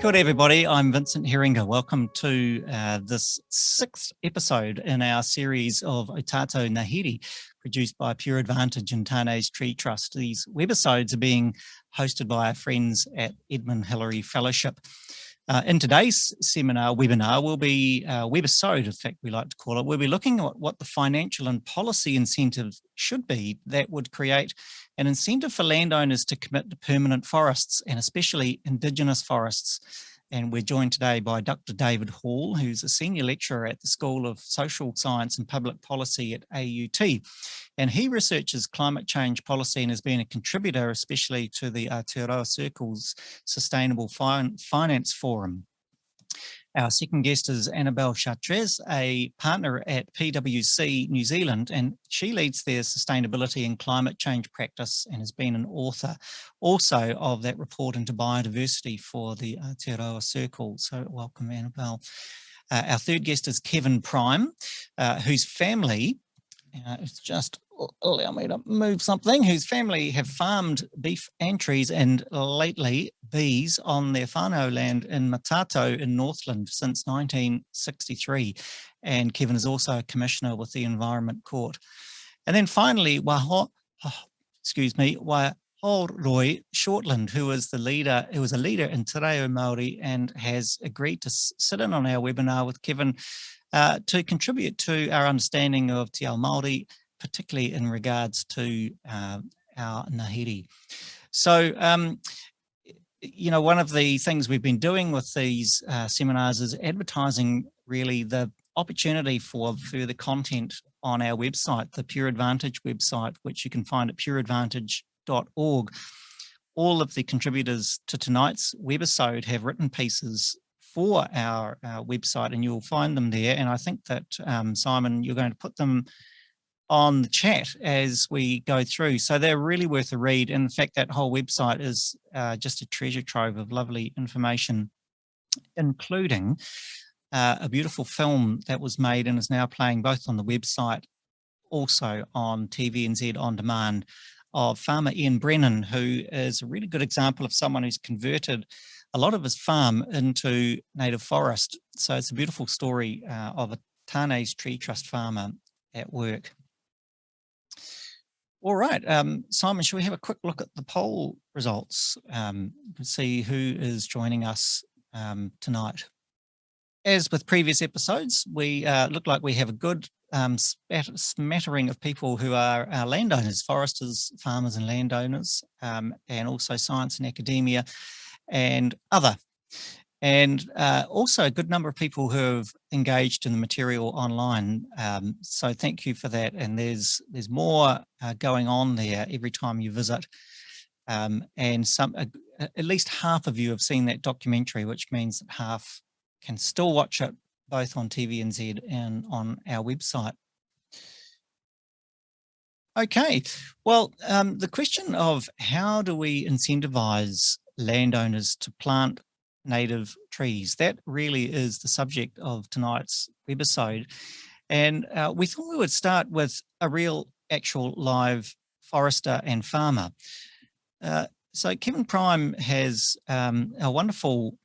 Good everybody, I'm Vincent Heringa. Welcome to uh, this sixth episode in our series of Ō Tātou Ngāhere, produced by Pure Advantage and Tane's Tree Trust. These webisodes are being hosted by our friends at Edmund Hillary Fellowship. Uh, in today's seminar webinar we'll be uh, webisode, in fact we like to call it, we'll be looking at what the financial and policy incentive should be that would create an incentive for landowners to commit to permanent forests and especially indigenous forests and we're joined today by Dr. David Hall, who's a senior lecturer at the School of Social Science and Public Policy at AUT. And he researches climate change policy and has been a contributor, especially to the Aotearoa Circle's Sustainable fin Finance Forum. Our second guest is Annabelle Chartres, a partner at PwC New Zealand, and she leads their sustainability and climate change practice and has been an author also of that report into biodiversity for the Aotearoa Circle. So welcome, Annabelle. Uh, our third guest is Kevin Prime, uh, whose family it's just allow me to move something, whose family have farmed beef and trees and lately bees on their whānau land in Motatau in Northland since 1963. And Kevin is also a commissioner with the Environment Court. And then finally, Waho, oh, excuse me, Roy Shortland, who is the leader, who was a leader in Te Reo Māori and has agreed to sit in on our webinar with Kevin uh, to contribute to our understanding of Te Ao Māori, particularly in regards to uh, our Ngāhere. So, um, you know, one of the things we've been doing with these uh, seminars is advertising really the opportunity for further content on our website, the Pure Advantage website, which you can find at pureadvantage.org. All of the contributors to tonight's webisode have written pieces for our, our, website and you'll find them there. And I think that, um, Simon, you're going to put them on the chat as we go through. So they're really worth a read. And in fact, that whole website is uh, just a treasure trove of lovely information, including uh, a beautiful film that was made and is now playing both on the website, also on TVNZ On Demand of farmer Ian Brennan, who is a really good example of someone who's converted a lot of his farm into native forest. So it's a beautiful story uh, of a Tane's Tree Trust farmer at work. All right, um, Simon, should we have a quick look at the poll results um, and see who is joining us um, tonight? As with previous episodes, we uh, look like we have a good um, smattering of people who are our landowners, foresters, farmers and landowners, um, and also science and academia and other and uh, also a good number of people who have engaged in the material online. Um, so thank you for that. And there's there's more uh, going on there every time you visit. Um, and some uh, at least half of you have seen that documentary, which means that half can still watch it both on TVNZ and on our website. Okay, well, um, the question of how do we incentivize landowners to plant native trees. That really is the subject of tonight's webisode. And uh, we thought we would start with a real actual live forester and farmer. Uh, so Kevin Prime has um, a wonderful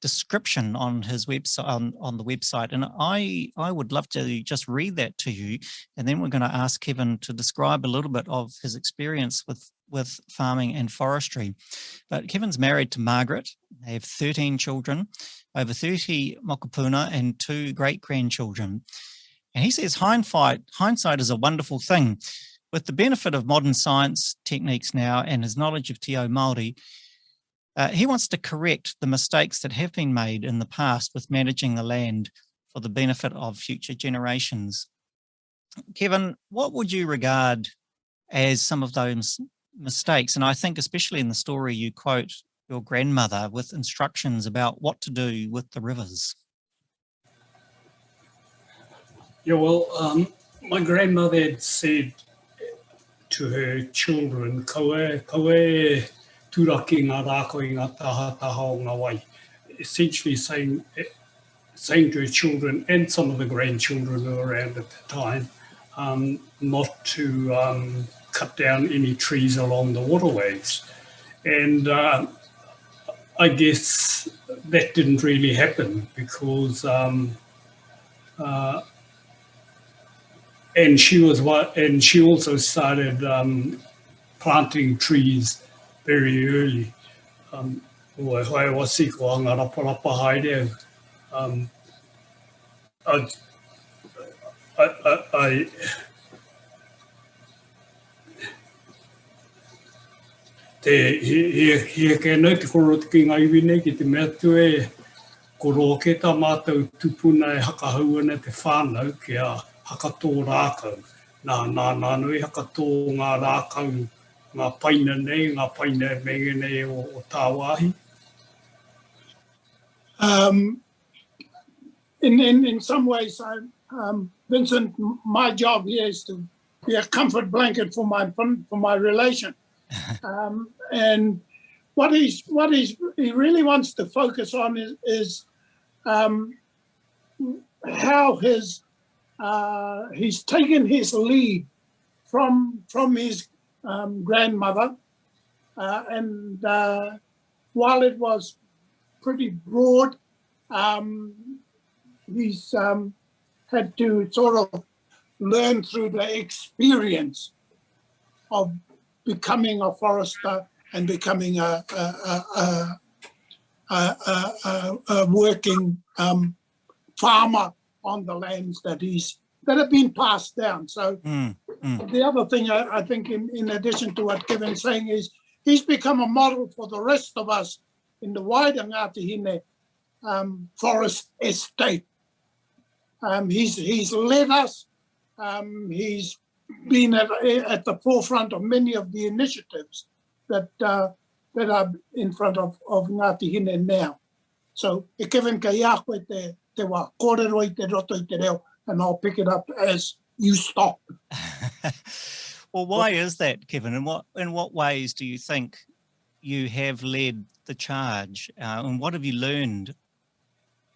description on his website on, on the website and I I would love to just read that to you and then we're going to ask Kevin to describe a little bit of his experience with with farming and forestry. But Kevin's married to Margaret. They have 13 children, over 30 mokopuna and two great grandchildren. And he says hindsight, hindsight is a wonderful thing. With the benefit of modern science techniques now and his knowledge of Te Māori, uh, he wants to correct the mistakes that have been made in the past with managing the land for the benefit of future generations. Kevin, what would you regard as some of those mistakes. And I think especially in the story, you quote your grandmother with instructions about what to do with the rivers. Yeah, well, um, my grandmother had said to her children, kawe, kawe turaki ngā rāko taha taha o. Essentially saying, saying to children and some of the grandchildren who were around at the time, um, not to um, cut down any trees along the waterways. And uh, I guess that didn't really happen because, um, uh, and she was what, and she also started um, planting trees very early. Um, ua hoi wasi ko anga rapa haere. Um, I, I, I, te he, he, he ke nei te koro te ki iwi nei ki te mea tue koro ke ta mātou tupuna e hakahau ana te whānau ki a hakatō rākau. Nā, nā, nā nui hakatō ngā rākau, ngā paina nei, ngā paina menge nei o, o tā wāhi. Um, in, in, in some ways, I, um, Vincent, my job here is to be a comfort blanket for my for my relation. um, and what he's what he's he really wants to focus on is, is um, how his uh, he's taken his lead from from his um, grandmother, uh, and uh, while it was pretty broad, um, he's um, had to sort of learn through the experience of becoming a forester and becoming a, a, a, a, a working um, farmer on the lands that he's that have been passed down. So mm, mm. the other thing I, I, think in, in addition to what Kevin's saying is he's become a model for the rest of us in the wider Ngāti Hine um, forest estate. Um, he's, he's led us, um, he's been at, at the forefront of many of the initiatives that uh, that are in front of, of Ngāti Hine now. So e kewin ka ia koe te, te wā kōrero i te roto i te reo, and I'll pick it up as you stop. well, why is that, Kevin? In what in what ways do you think you have led the charge, uh, and what have you learned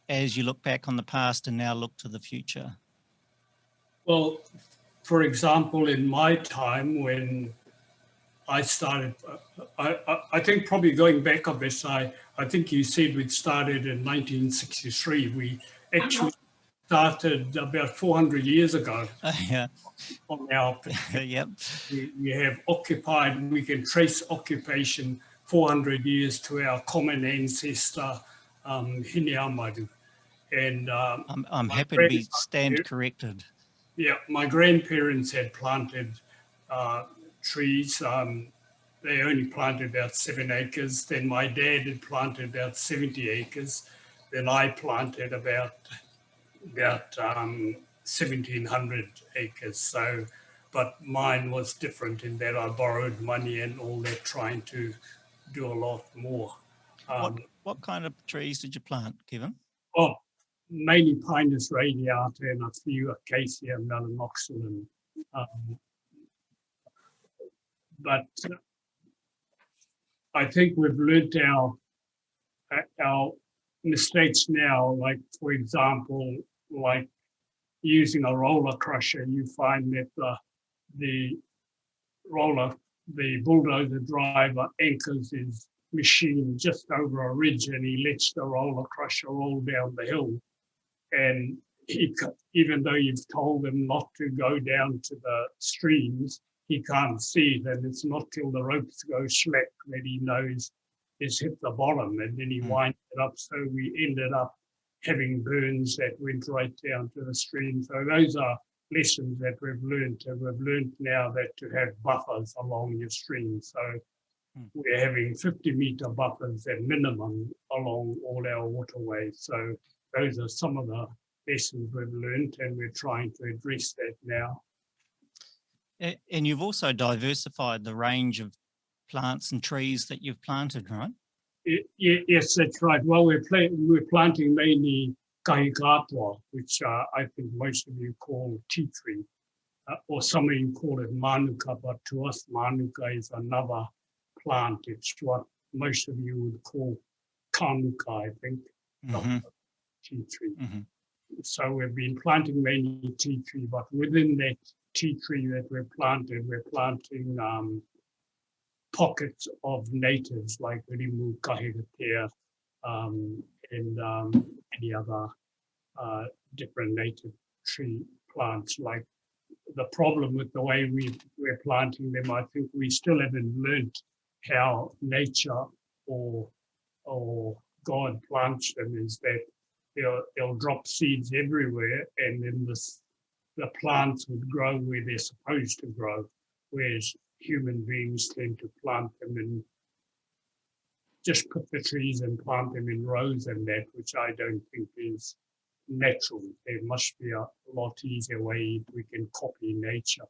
as you look back on the past and now look to the future? Well, for example, in my time when I started, I, I, I, think probably going back a bit, I, I think you said we started in 1963. We actually started about 400 years ago. Uh, yeah. On our, yep. We, we, have occupied, we can trace occupation 400 years to our common ancestor, um, Hineamaru. And um, I'm, I'm happy to be stand corrected yeah, my grandparents had planted uh, trees. Um, they only planted about seven acres. Then my dad had planted about 70 acres. Then I planted about about um, 1700 acres. So, but mine was different in that I borrowed money and all that, trying to do a lot more. Um, what, what kind of trees did you plant, Kevin? Oh, mainly Pinus radiata and a few Acacia melanoxylon. Um, but I think we've learned our our mistakes now, like for example, like using a roller crusher, you find that the, the roller, the bulldozer driver anchors his machine just over a ridge and he lets the roller crusher roll down the hill and he, even though you've told him not to go down to the streams, he can't see it. And it's not till the ropes go slack that he knows it's hit the bottom and then he mm. winds it up. So we ended up having burns that went right down to the stream. So those are lessons that we've learned. And we've learned now that to have buffers along your stream. So mm. we're having 50 meter buffers at minimum along all our waterways. So those are some of the lessons we've learned and we're trying to address that now. And you've also diversified the range of plants and trees that you've planted, right? Yes, that's right. Well, we're, we're planting mainly kahikatoa, which uh, I think most of you call tea tree, uh, or some of you call it manuka, but to us, manuka is another plant. It's what most of you would call kanuka, I think. Mm -hmm tea tree. Mm -hmm. So we've been planting mainly tea tree, but within that tea tree that we're planting, we're planting um, pockets of natives like Rimu, Kahikatea, um, and um, any other uh, different native tree plants. Like the problem with the way we, we're planting them, I think we still haven't learned how nature or or God plants them is that they'll, they'll drop seeds everywhere and then this, the plants would grow where they're supposed to grow, whereas human beings tend to plant them in just put the trees and plant them in rows and that, which I don't think is natural. There must be a lot easier way we can copy nature.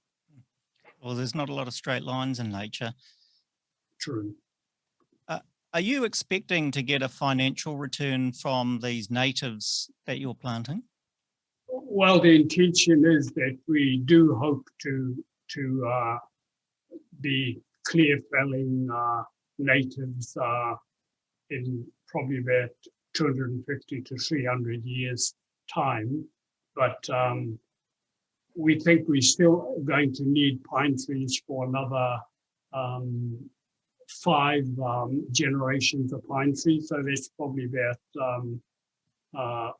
Well, there's not a lot of straight lines in nature. True. Are you expecting to get a financial return from these natives that you're planting? Well, the intention is that we do hope to to uh, be clear felling uh, natives uh, in probably about 250 to 300 years time. But um, we think we're still going to need pine trees for another um, five um, generations of pine trees. So that's probably about um, uh,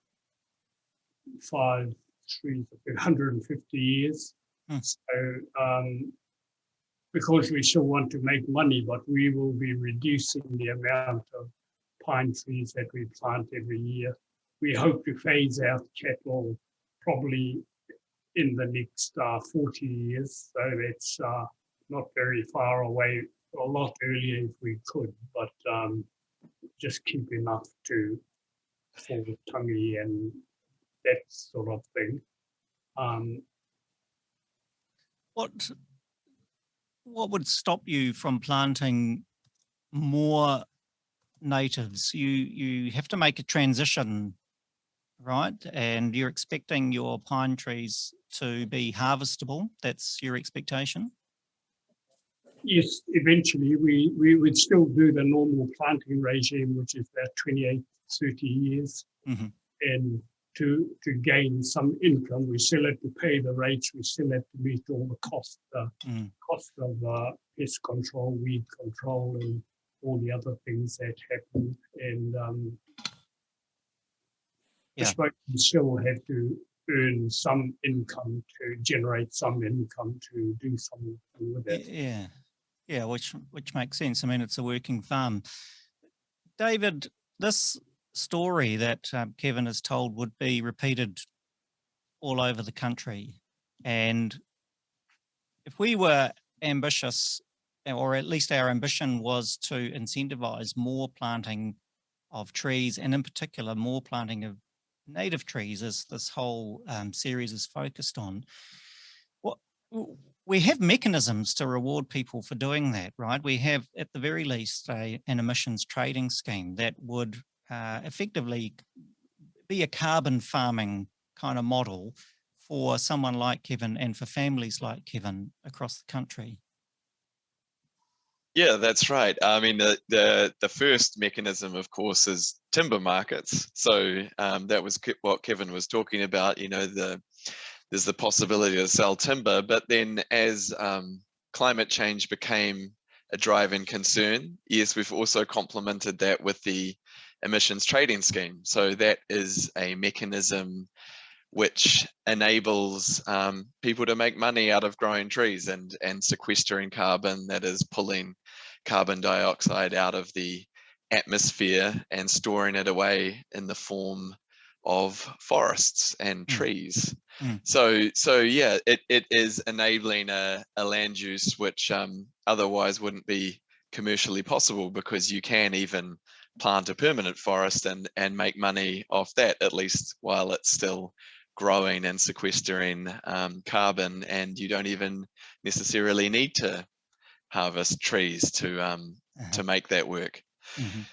five trees, 150 years. Hmm. So um, because we still want to make money, but we will be reducing the amount of pine trees that we plant every year. We hope to phase out cattle probably in the next uh, 40 years. So that's uh, not very far away a lot earlier if we could, but um, just keep enough to for the tummy and that sort of thing. Um, What what would stop you from planting more natives? You you have to make a transition, right? And you're expecting your pine trees to be harvestable. That's your expectation. yes, eventually we, we would still do the normal planting regime, which is about 28, 30 years. Mhm. And to, to gain some income, we still have to pay the rates, we still have to meet all the cost, uh, Mm. cost of uh, pest control, weed control, and all the other things that happen. And um, Yeah. I suppose we still have to earn some income to generate some income to do something with it. Yeah, yeah, which which makes sense. I mean, it's a working farm. David, this story that um, Kevin has told would be repeated all over the country, and if we were ambitious, or at least our ambition was to incentivize more planting of trees, and in particular more planting of native trees, as this whole um, series is focused on. What we have mechanisms to reward people for doing that, right? We have, at the very least, a, an emissions trading scheme that would uh, effectively be a carbon farming kind of model for someone like Kevin and for families like Kevin across the country. Yeah, that's right. I mean, the the the first mechanism, of course, is timber markets. So um, that was what Kevin was talking about. You know, the there's the possibility to sell timber, but then as um, climate change became a driving concern, yes, we've also complemented that with the emissions trading scheme. So that is a mechanism which enables um, people to make money out of growing trees and and sequestering carbon that is pulling carbon dioxide out of the atmosphere and storing it away in the form of forests and Mm. trees. Mm. So so yeah, it, it is enabling a, a land use which um, otherwise wouldn't be commercially possible because you can even plant a permanent forest and and make money off that at least while it's still growing and sequestering um, carbon and you don't even necessarily need to harvest trees to um, Uh-huh. to make that work. Mhm.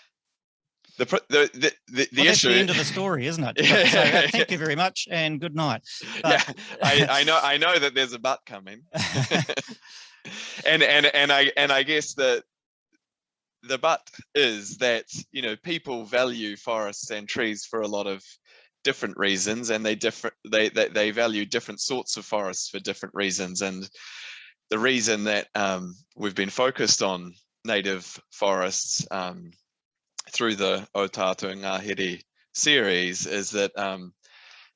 The the the, the, the Well, that's issue the end of the story, isn't it? Yeah, so, uh, thank you very much and good night. yeah, I, I know I know that there's a but coming. and and and I and I guess the the but is that you know people value forests and trees for a lot of different reasons and they different they, they they value different sorts of forests for different reasons and the reason that um, we've been focused on native forests um, through the Ō Tātou Ngāhere series is that, um,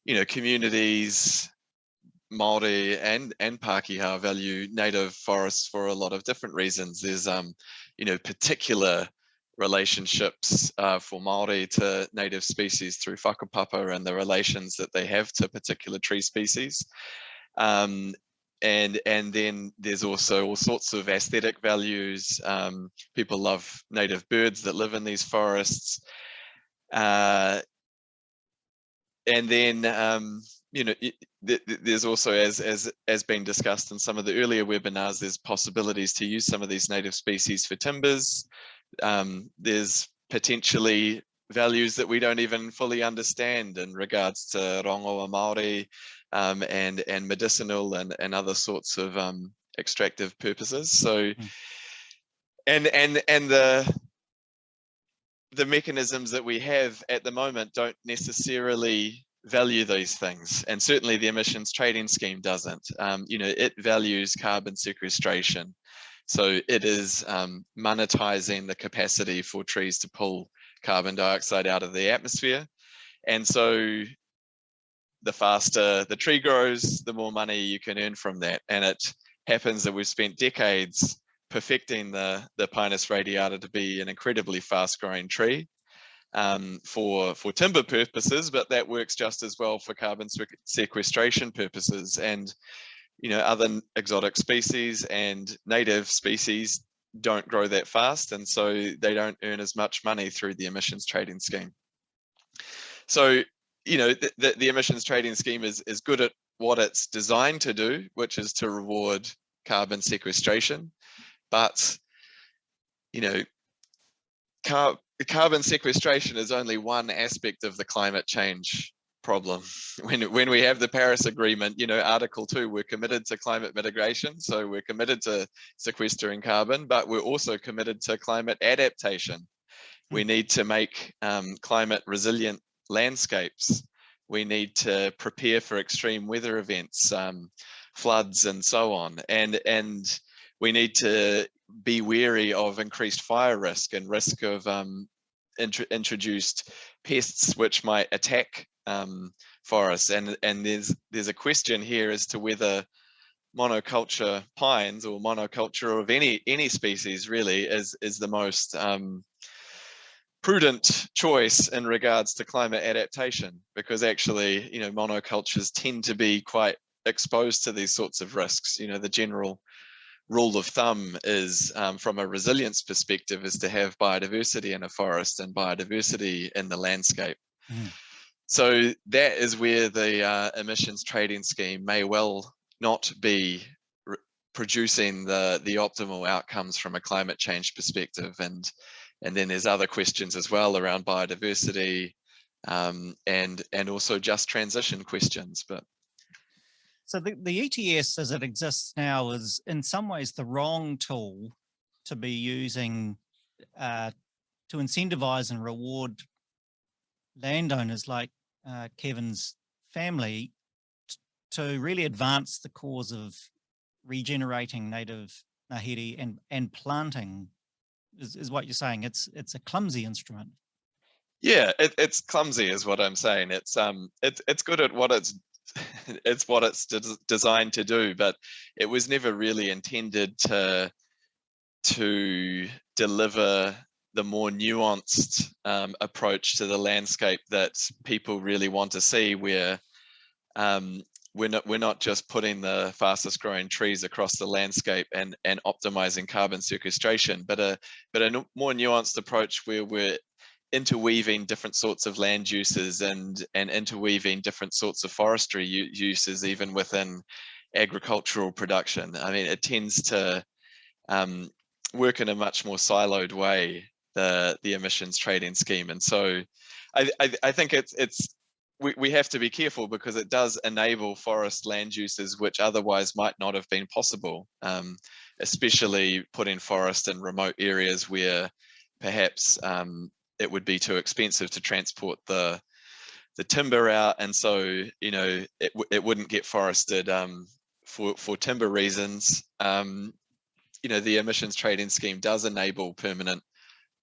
you know, communities, Māori and, and Pākehā value native forests for a lot of different reasons. There's, um, you know, particular relationships uh, for Māori to native species through whakapapa and the relations that they have to particular tree species. Um, and and then there's also all sorts of aesthetic values. Um, people love native birds that live in these forests. Uh, and then um, you know there's also as as as been discussed in some of the earlier webinars there's possibilities to use some of these native species for timbers um, there's potentially values that we don't even fully understand in regards to rongoa Māori um, and, and medicinal and, and other sorts of um, extractive purposes. So, mm. and, and, and the, the mechanisms that we have at the moment don't necessarily value these things and certainly the emissions trading scheme doesn't um, you know it values carbon sequestration so it is um, monetizing the capacity for trees to pull carbon dioxide out of the atmosphere. And so the faster the tree grows, the more money you can earn from that. And it happens that we've spent decades perfecting the, the Pinus radiata to be an incredibly fast growing tree um, for, for timber purposes, but that works just as well for carbon sequestration purposes. And you know, other exotic species and native species don't grow that fast and so they don't earn as much money through the emissions trading scheme. So, you know, the, the, the emissions trading scheme is, is good at what it's designed to do, which is to reward carbon sequestration. But, you know, car carbon sequestration is only one aspect of the climate change problem. When, when we have the Paris Agreement, you know, Article 2, we're committed to climate mitigation. So we're committed to sequestering carbon, but we're also committed to climate adaptation. We hmm. need to make um, climate resilient landscapes. We need to prepare for extreme weather events, um, floods and so on. And, and we need to be wary of increased fire risk and risk of um, int introduced pests which might attack um, forests. And, and there's, there's a question here as to whether monoculture pines or monoculture of any, any species really is, is the most um, prudent choice in regards to climate adaptation, because actually, you know, monocultures tend to be quite exposed to these sorts of risks. You know, the general rule of thumb is um, from a resilience perspective is to have biodiversity in a forest and biodiversity in the landscape. Mm. So that is where the uh, emissions trading scheme may well not be producing the the optimal outcomes from a climate change perspective and and then there's other questions as well around biodiversity um, and and also just transition questions but so the, the ETS as it exists now is in some ways the wrong tool to be using uh, to incentivize and reward landowners like uh, Kevin's family to really advance the cause of regenerating native Ngāhere and, and planting is, is what you're saying. It's it's a clumsy instrument. Yeah, it, it's clumsy is what I'm saying. It's um it's it's good at what it's it's what it's de designed to do, but it was never really intended to to deliver the more nuanced um, approach to the landscape that people really want to see where um, we're not we're not just putting the fastest growing trees across the landscape and and optimizing carbon sequestration but a but a more nuanced approach where we're interweaving different sorts of land uses and and interweaving different sorts of forestry uses even within agricultural production i mean it tends to um, work in a much more siloed way the the emissions trading scheme. And so I, I, I think it's it's we, we have to be careful because it does enable forest land uses which otherwise might not have been possible, um, especially putting forest in remote areas where perhaps um, it would be too expensive to transport the the timber out. And so you know it, it wouldn't get forested um, for for timber reasons. Um, you know the emissions trading scheme does enable permanent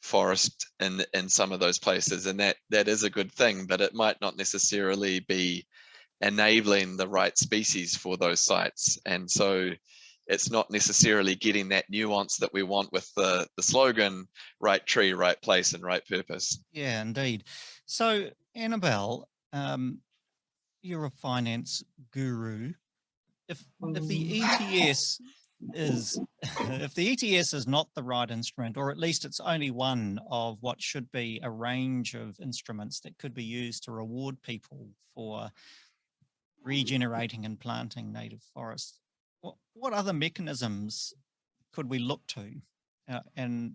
forest in in some of those places and that that is a good thing but it might not necessarily be enabling the right species for those sites. And so it's not necessarily getting that nuance that we want with the the slogan right tree right place and right purpose. Yeah indeed. So annabelle um, you're a finance guru. If if the ets is if the ETS is not the right instrument, or at least it's only one of what should be a range of instruments that could be used to reward people for regenerating and planting native forests, what, other mechanisms could we look to? Uh, and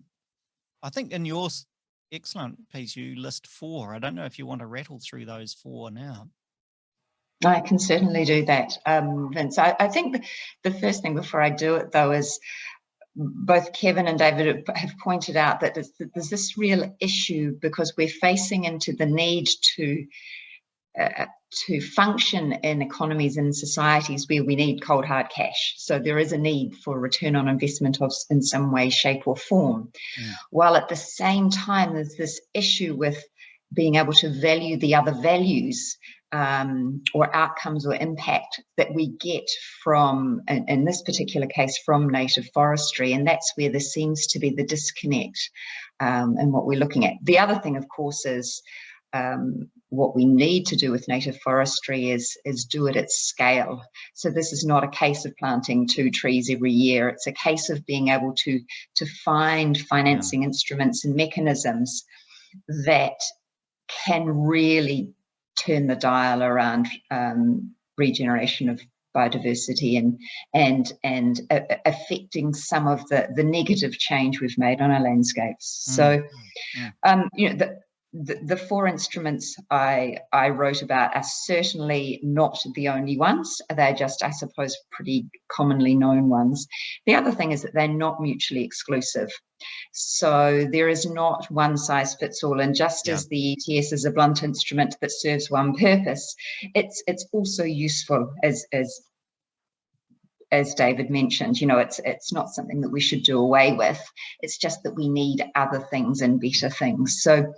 I think in your excellent piece, you list four. I don't know if you want to rattle through those four now. I can certainly do that, um, Vince. I, I think the first thing before I do it, though, is both Kevin and David have pointed out that there's, there's this real issue because we're facing into the need to uh, to function in economies and societies where we need cold hard cash. So there is a need for return on investment of in some way, shape, or form. Mm. While at the same time, there's this issue with being able to value the other values um, or outcomes or impact that we get from, in, in, this particular case, from native forestry. And that's where there seems to be the disconnect um, in what we're looking at. The other thing, of course, is um, what we need to do with native forestry is, is do it at scale. So this is not a case of planting two trees every year. It's a case of being able to, to find financing yeah. instruments and mechanisms that can really turn the dial around um, regeneration of biodiversity and and and uh, affecting some of the the negative change we've made on our landscapes. Mm. So, mm. um, you know, the, the, the four instruments I, I wrote about are certainly not the only ones. They're just, I suppose, pretty commonly known ones. The other thing is that they're not mutually exclusive. So there is not one size fits all. And just yeah. as the ETS is a blunt instrument that serves one purpose, it's it's also useful as as as David mentioned, you know, it's it's not something that we should do away with. It's just that we need other things and better things. So,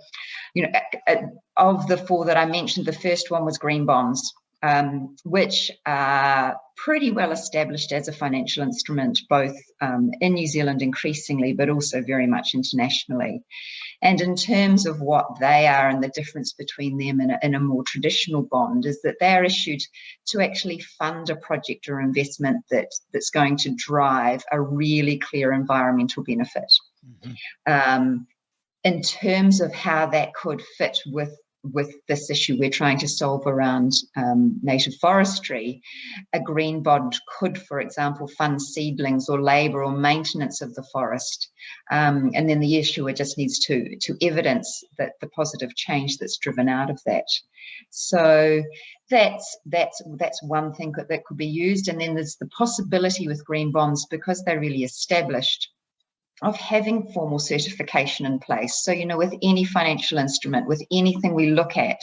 you know, of the four that I mentioned, the first one was green bonds um, which are pretty well established as a financial instrument, both um, in New Zealand increasingly, but also very much internationally. And in terms of what they are and the difference between them and a, and a more traditional bond is that they're issued to actually fund a project or investment that, that's going to drive a really clear environmental benefit. Mm -hmm. um, in terms of how that could fit with with this issue we're trying to solve around um, native forestry, a green bond could, for example, fund seedlings or labour or maintenance of the forest. Um, and then the issuer just needs to, to evidence that the positive change that's driven out of that. So that's that's that's one thing that, that could be used. And then there's the possibility with green bonds because they're really established of having formal certification in place. So, you know, with any financial instrument, with anything we look at,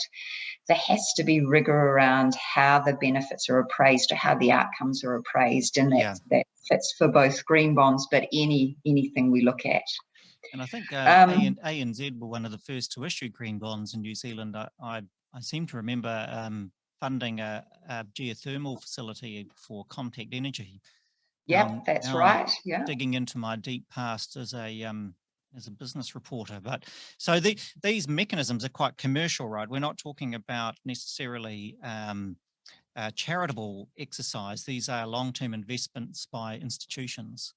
there has to be rigor around how the benefits are appraised or how the outcomes are appraised. And that, yeah. that fits for both green bonds, but any anything we look at. And I think uh, um, ANZ were one of the first to issue green bonds in New Zealand. I, I, I seem to remember um, funding a, a geothermal facility for Contact Energy yeah, um, that's right. Yeah. Digging into my deep past as a um, as a business reporter, but so the, these mechanisms are quite commercial, right? We're not talking about necessarily um, charitable exercise. These are long-term investments by institutions.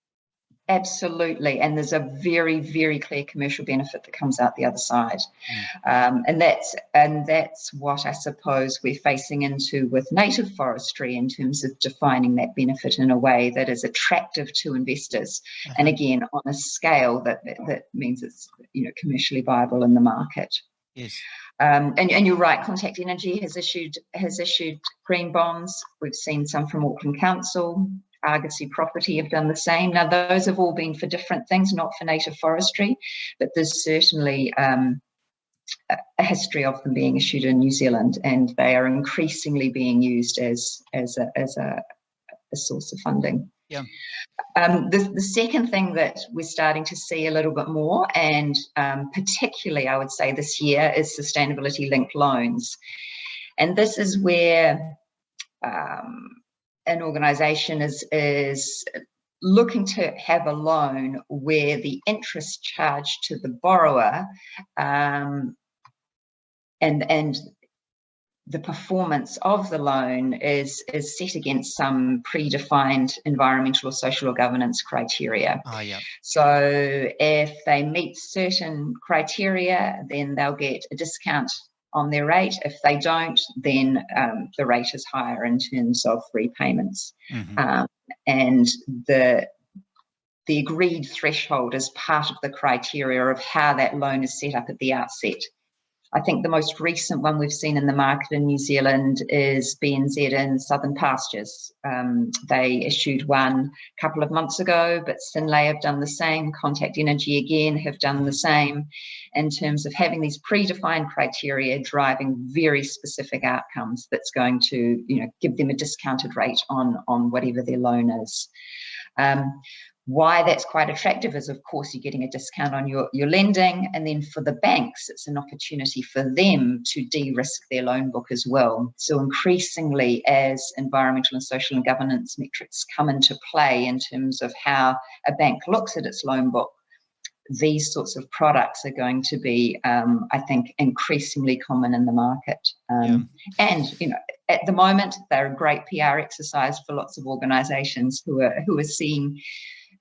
Absolutely, and there's a very, very clear commercial benefit that comes out the other side, mm. um, and that's and that's what I suppose we're facing into with native forestry in terms of defining that benefit in a way that is attractive to investors, -huh. and again on a scale that that means it's you know commercially viable in the market. Yes. Um, and, and, you're right, Contact Energy has issued has issued green bonds. We've seen some from Auckland Council, Argosy Property have done the same. Now, those have all been for different things, not for native forestry, but there's certainly um, a history of them being issued in New Zealand, and they are increasingly being used as as a, as a, a source of funding. Yeah. Um, the, the second thing that we're starting to see a little bit more, and um, particularly I would say this year, is sustainability linked loans. And this is where um, an organisation is, is looking to have a loan where the interest charged to the borrower um, and, and the performance of the loan is is set against some predefined environmental or social or governance criteria. Oh, yeah. So if they meet certain criteria, then they'll get a discount on their rate. If they don't, then um, the rate is higher in terms of repayments. Mm -hmm. um, and the the agreed threshold is part of the criteria of how that loan is set up at the outset. I think the most recent one we've seen in the market in New Zealand is BNZ in Southern Pastures. Um, they issued one a couple of months ago, but Synlait have done the same. Contact Energy again have done the same in terms of having these predefined criteria driving very specific outcomes that's going to you know, give them a discounted rate on, on whatever their loan is. Um, why that's quite attractive is, of course, you're getting a discount on your, your lending. And then for the banks, it's an opportunity for them to de-risk their loan book as well. So increasingly, as environmental and social and governance metrics come into play in terms of how a bank looks at its loan book, these sorts of products are going to be, um, I think, increasingly common in the market. Um, yeah. And, you know, at the moment, they're a great PR exercise for lots of organisations who are who are seeing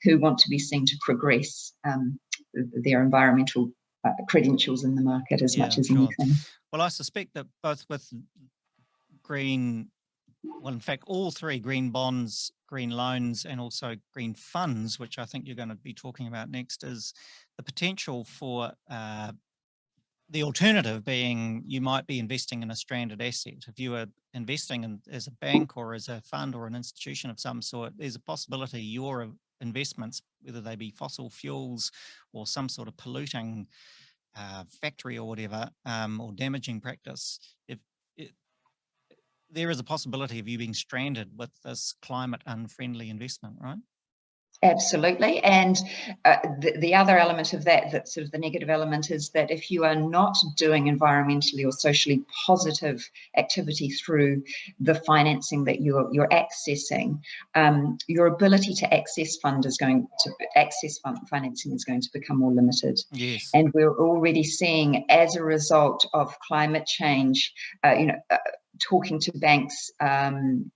who want to be seen to progress um, their environmental uh, credentials in the market as yeah, much as sure. anything. Well, I suspect that both with green, well, in fact, all three green bonds, green loans, and also green funds, which I think you're going to be talking about next, is the potential for uh, the alternative being you might be investing in a stranded asset. If you are investing in, as a bank or as a fund or an institution of some sort, there's a possibility your investments, whether they be fossil fuels or some sort of polluting uh, factory or whatever, um, or damaging practice, if it, there is a possibility of you being stranded with this climate unfriendly investment, right? Absolutely. And uh, the, the other element of that, that sort of the negative element is that if you are not doing environmentally or socially positive activity through the financing that you're, you're accessing, um, your ability to access fund is going to access fund financing is going to become more limited. Yes. And we're already seeing as a result of climate change, uh, you know, uh, talking to banks um,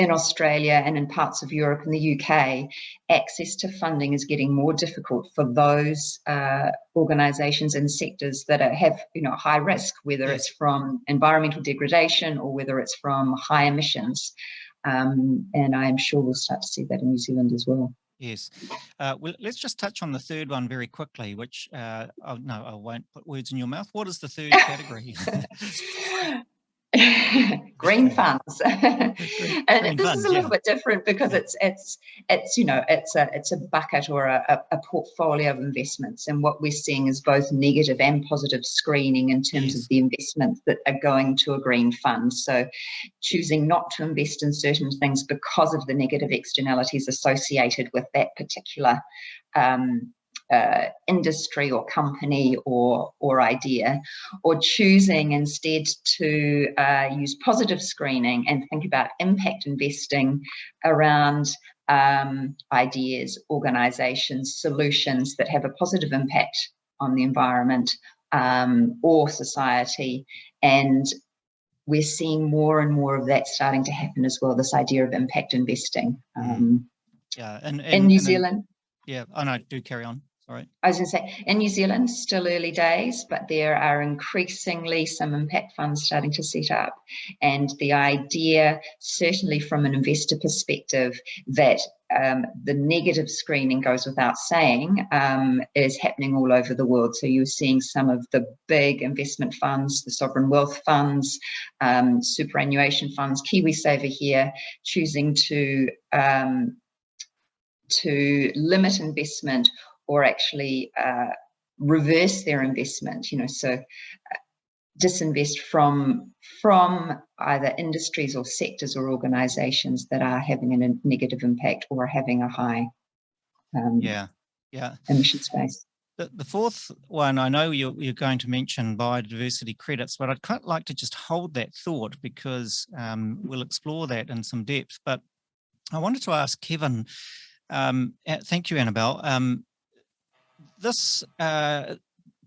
in Australia and in parts of Europe and the UK, access to funding is getting more difficult for those uh, organisations and sectors that are, have you know high risk, whether it's from environmental degradation or whether it's from high emissions. Um, and I am sure we'll start to see that in New Zealand as well. Yes. Uh, well, let's just touch on the third one very quickly, which, uh, oh, no, I won't put words in your mouth. What is the third category? green funds. And green this funds, is a little yeah. bit different because it's it's it's you know it's a it's a bucket or a, a, portfolio of investments. And what we're seeing is both negative and positive screening in terms yes. of the investments that are going to a green fund. So choosing not to invest in certain things because of the negative externalities associated with that particular um, uh, industry or company or, or idea, or choosing instead to uh, use positive screening and think about impact investing around um, ideas, organizations, solutions that have a positive impact on the environment um, or society. And we're seeing more and more of that starting to happen as well, this idea of impact investing. Mm. Um, yeah, and, and in New and Zealand. yeah, oh no, do carry on. Right. I was going to say, in New Zealand, still early days, but there are increasingly some impact funds starting to set up. And the idea, certainly from an investor perspective, that um, the negative screening goes without saying, um, is happening all over the world. So you're seeing some of the big investment funds, the sovereign wealth funds, um, superannuation funds, KiwiSaver here, choosing to um, to limit investment or actually uh, reverse their investment, you know, so uh, disinvest from from either industries or sectors or organizations that are having a negative impact or having a high um, yeah yeah emission space the, the fourth one, I know you're, you're going to mention biodiversity credits, but I'd quite like to just hold that thought because um, we'll explore that in some depth. But I wanted to ask Kevin, um, thank you, Annabelle. This uh,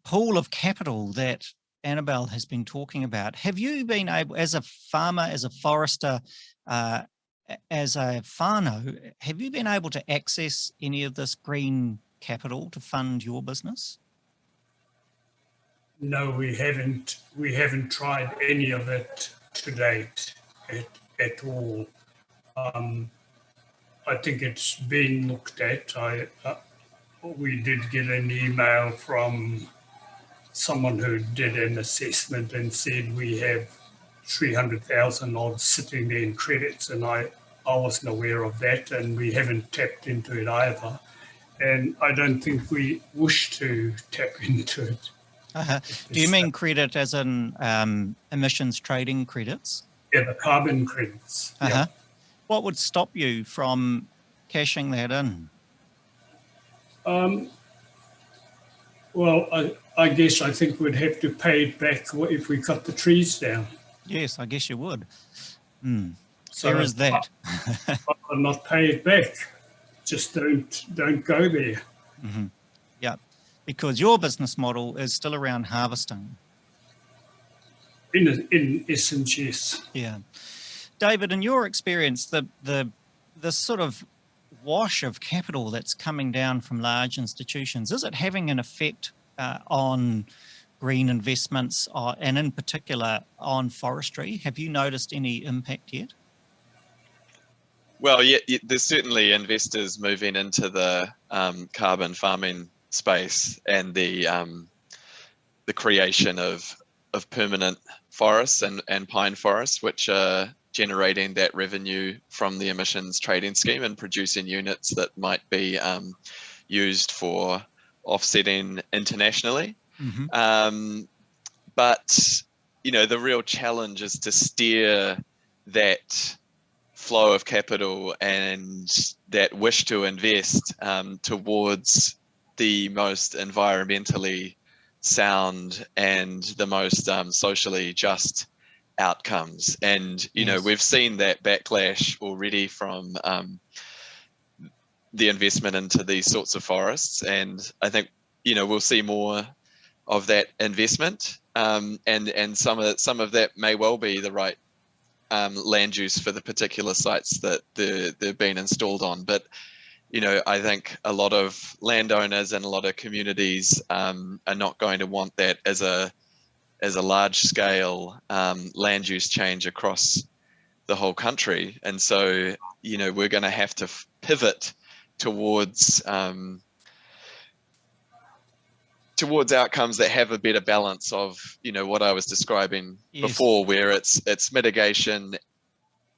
pool of capital that Annabelle has been talking about, have you been able, as a farmer, as a forester, uh, as a whānau, have you been able to access any of this green capital to fund your business? No, we haven't. We haven't tried any of it to date at, at all. Um, I think it's been looked at. I uh, we did get an email from someone who did an assessment and said we have 300,000 odd sitting there in credits and I, I wasn't aware of that and we haven't tapped into it either and I don't think we wish to tap into it. Uh -huh. Do you mean credit as in um, emissions trading credits? Yeah, the carbon credits. Uh -huh. yeah. What would stop you from cashing that in? Um, well, I, I guess I think we'd have to pay it back if we cut the trees down. Yes, I guess you would. Mm. So there is that. I'll not pay it back just don't don't go there. Mm -hmm. Yeah, because your business model is still around harvesting. In in essence, yes. Yeah, David, in your experience, the the the sort of wash of capital that's coming down from large institutions, is it having an effect uh, on green investments uh, and in particular on forestry? Have you noticed any impact yet? Well, yeah, there's certainly investors moving into the um, carbon farming space and the um, the creation of of permanent forests and, and pine forests, which are generating that revenue from the emissions trading scheme and producing units that might be um, used for offsetting internationally. Mm -hmm. but you know, the real challenge is to steer that flow of capital and that wish to invest um, towards the most environmentally sound and the most um, socially just outcomes. And, you yes. know, we've seen that backlash already from um, the investment into these sorts of forests. And I think, you know, we'll see more of that investment. Um, and and some of some of that may well be the right um, land use for the particular sites that they're, they're being installed on. But, you know, I think a lot of landowners and a lot of communities um, are not going to want that as a as a large scale um, land use change across the whole country. And so, you know, we're going to have to pivot towards um, towards outcomes that have a better balance of you know what I was describing yes. before where it's it's mitigation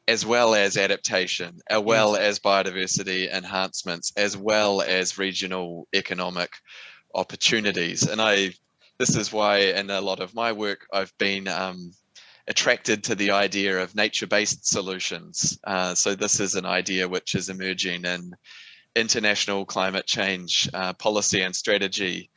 as well as adaptation as well yes. as biodiversity enhancements as well as regional economic opportunities and I this is why in a lot of my work I've been um, attracted to the idea of nature-based solutions uh, so this is an idea which is emerging in international climate change uh, policy and strategy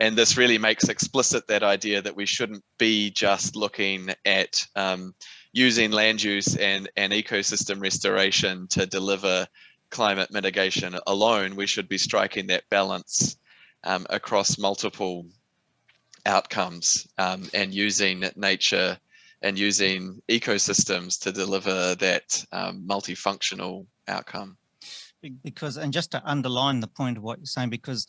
and this really makes explicit that idea that we shouldn't be just looking at um, using land use and, and ecosystem restoration to deliver climate mitigation alone. We should be striking that balance um, across multiple outcomes um, and using nature and using ecosystems to deliver that um, multifunctional outcome. Because, and just to underline the point of what you're saying, because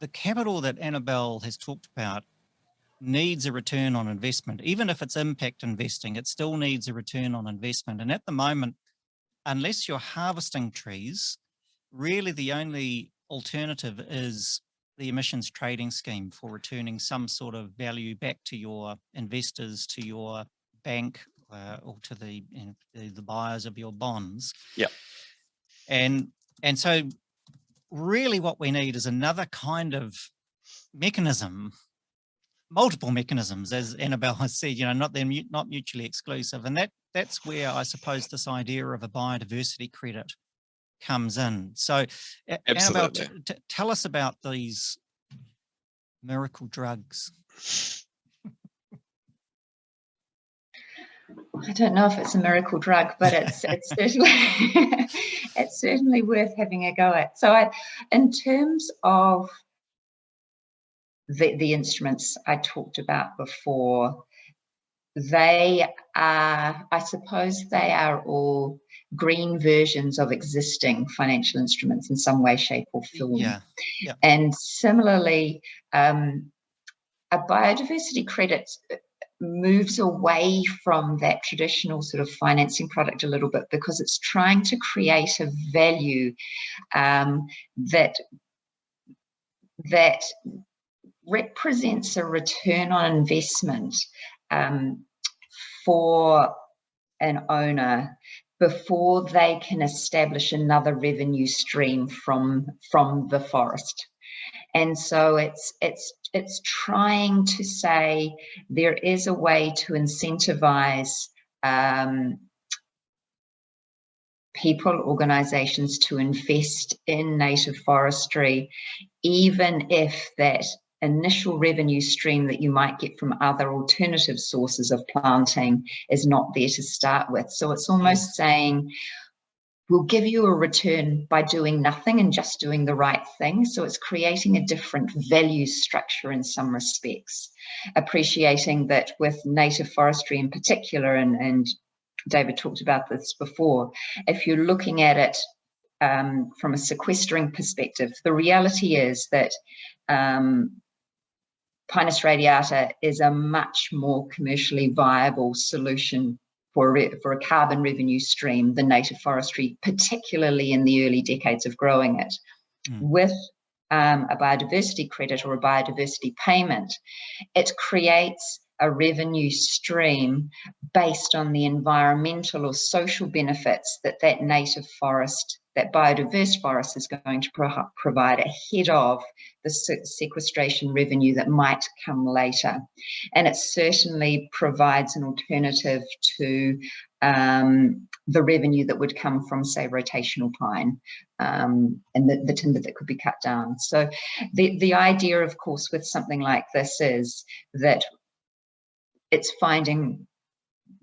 the capital that Annabelle has talked about needs a return on investment. Even if it's impact investing, it still needs a return on investment. And at the moment, unless you're harvesting trees, really the only alternative is the emissions trading scheme for returning some sort of value back to your investors, to your bank, uh, or to the, you know, the, the buyers of your bonds. Yeah. And and so really what we need is another kind of mechanism multiple mechanisms, as Annabelle has said, you know, not they're not mutually exclusive. And that that's where I suppose this idea of a biodiversity credit comes in. So Absolutely. Annabelle, tell us about these miracle drugs. I don't know if it's a miracle drug, but it's it's certainly it's certainly worth having a go at. So, I, in terms of the the instruments I talked about before, they are, I suppose, they are all green versions of existing financial instruments in some way, shape, or form. Yeah. yeah. And similarly, um, a biodiversity credit moves away from that traditional sort of financing product a little bit because it's trying to create a value um, that that represents a return on investment um, for an owner before they can establish another revenue stream from from the forest. And so it's it's it's trying to say there is a way to incentivize um, people, organizations to invest in native forestry, even if that initial revenue stream that you might get from other alternative sources of planting is not there to start with. So it's almost saying, we'll give you a return by doing nothing and just doing the right thing. So it's creating a different value structure in some respects, appreciating that with native forestry in particular, and, and David talked about this before, if you're looking at it um, from a sequestering perspective, the reality is that um, Pinus radiata is a much more commercially viable solution for a, for a carbon revenue stream than native forestry, particularly in the early decades of growing it. Mm. With um, a biodiversity credit or a biodiversity payment, it creates a revenue stream based on the environmental or social benefits that that native forest that biodiverse forest is going to pro provide ahead of the sequestration revenue that might come later. And it certainly provides an alternative to um, the revenue that would come from, say, rotational pine um, and the, the, timber that could be cut down. So the, the idea, of course, with something like this is that it's finding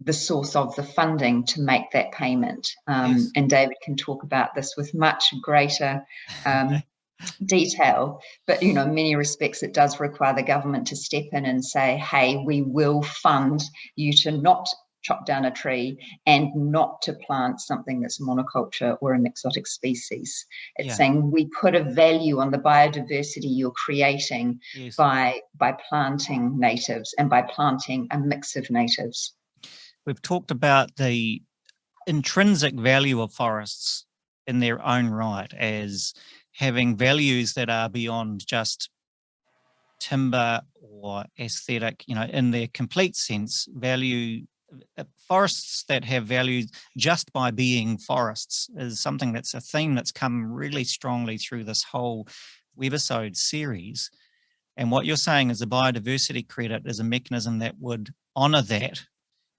the source of the funding to make that payment. Um, yes. And David can talk about this with much greater um, detail. But, you know, in many respects, it does require the government to step in and say, hey, we will fund you to not chop down a tree and not to plant something that's monoculture or an exotic species. It's yeah. saying we put a value on the biodiversity you're creating yes. by by planting natives and by planting a mix of natives. We've talked about the intrinsic value of forests in their own right as having values that are beyond just timber or aesthetic, you know, in their complete sense, value uh, forests that have value just by being forests is something that's a theme that's come really strongly through this whole webisode series. And what you're saying is a biodiversity credit is a mechanism that would honor that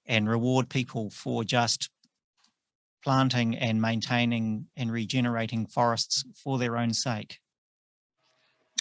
and reward people for just planting and maintaining and regenerating forests for their own sake.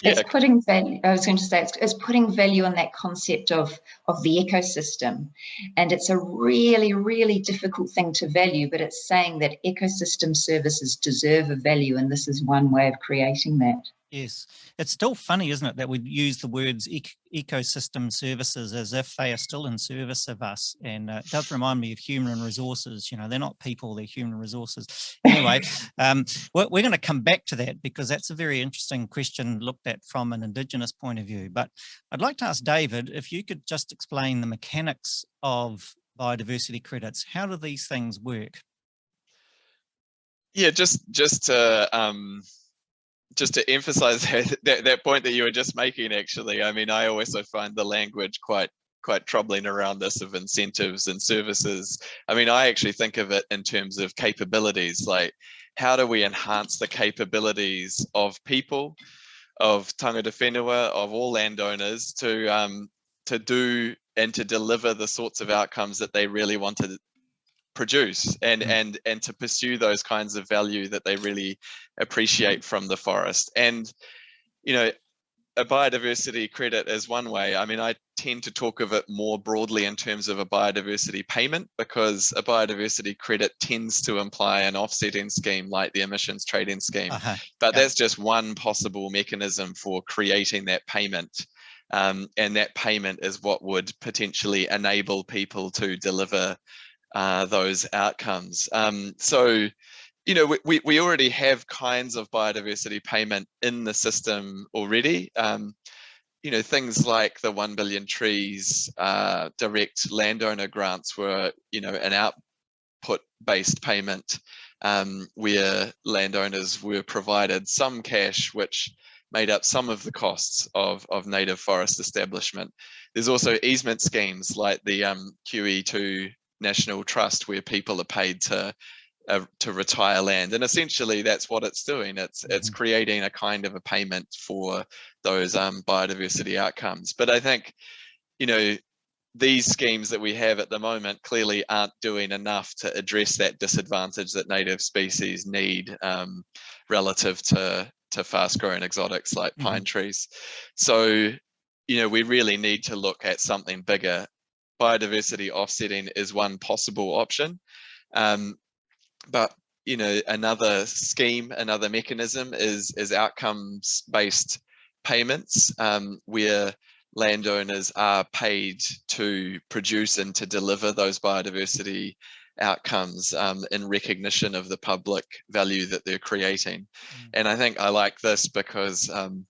Yeah. It's putting value, I was going to say, it's, it's putting value on that concept of, of the ecosystem. And it's a really, really difficult thing to value, but it's saying that ecosystem services deserve a value, and this is one way of creating that. Yes, it's still funny, isn't it, that we use the words ecosystem services as if they are still in service of us. And uh, it does remind me of human resources. You know, they're not people, they're human resources. Anyway, um, we're, we're going to come back to that because that's a very interesting question looked at from an Indigenous point of view. But I'd like to ask David if you could just explain the mechanics of biodiversity credits. How do these things work? Yeah, just just to um, just to emphasize that, that, that point that you were just making actually i mean i also find the language quite quite troubling around this of incentives and services i mean i actually think of it in terms of capabilities like how do we enhance the capabilities of people of tangata whenua of all landowners to um, to do and to deliver the sorts of outcomes that they really want to produce and mm. and and to pursue those kinds of value that they really appreciate from the forest and you know a biodiversity credit is one way. I mean, I tend to talk of it more broadly in terms of a biodiversity payment because a biodiversity credit tends to imply an offsetting scheme like the emissions trading scheme. Uh -huh. But that's just one possible mechanism for creating that payment. Um, and that payment is what would potentially enable people to deliver uh, those outcomes. Um, so you know, we, we already have kinds of biodiversity payment in the system already. Um, you know, things like the 1 billion trees uh, direct landowner grants were, you know, an output based payment um, where landowners were provided some cash which made up some of the costs of, of native forest establishment. There's also easement schemes like the um, QE2 National Trust where people are paid to uh, to retire land and essentially that's what it's doing. It's it's mm-hmm. creating a kind of a payment for those um, biodiversity outcomes. But i think you know these schemes that we have at the moment clearly aren't doing enough to address that disadvantage that native species need um, relative to to fast growing exotics like mm -hmm. pine trees. So you know we really need to look at something bigger. Biodiversity offsetting is one possible option. Um, but you know another scheme another mechanism is is outcomes based payments um, where landowners are paid to produce and to deliver those biodiversity outcomes um, in recognition of the public value that they're creating. Mm. And I think I like this because, um,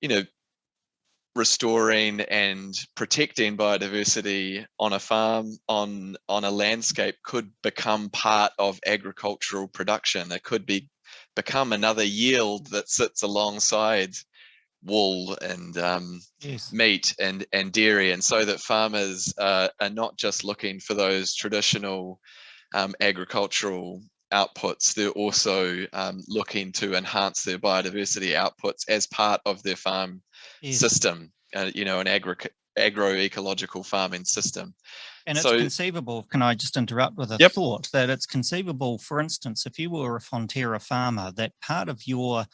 you know, restoring and protecting biodiversity on a farm on on a landscape could become part of agricultural production it could be become another yield that sits alongside wool and um, yes. meat and and dairy and so that farmers uh, are not just looking for those traditional um, agricultural outputs they're also um, looking to enhance their biodiversity outputs as part of their farm system, uh, you know, an agro agroecological farming system. And it's so, conceivable, can I just interrupt with a yep. thought, that it's conceivable, for instance, if you were a Fonterra farmer, that part of your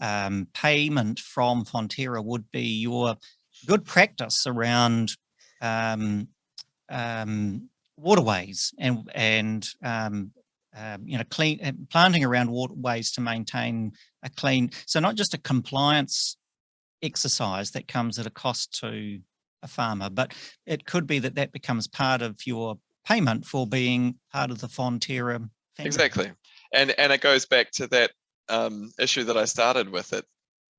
um, payment from Fonterra would be your good practice around um, um, waterways and, and um, um, you know, clean uh, planting around waterways to maintain a clean, so not just a compliance exercise that comes at a cost to a farmer, but it could be that that becomes part of your payment for being part of the Fonterra family. Exactly. And, and it goes back to that um, issue that I started with it.